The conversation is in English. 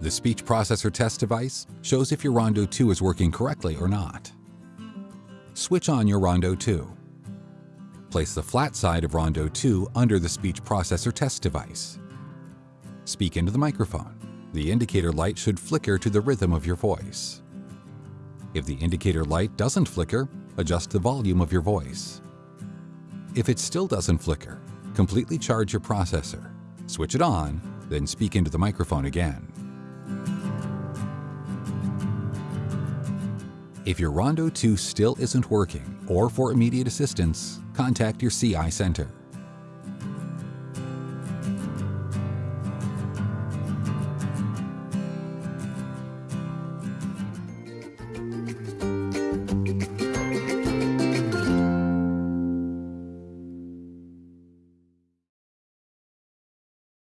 The speech processor test device shows if your Rondo 2 is working correctly or not. Switch on your Rondo 2. Place the flat side of Rondo 2 under the speech processor test device. Speak into the microphone. The indicator light should flicker to the rhythm of your voice. If the indicator light doesn't flicker, adjust the volume of your voice. If it still doesn't flicker, completely charge your processor. Switch it on, then speak into the microphone again. If your Rondo 2 still isn't working, or for immediate assistance, contact your CI center.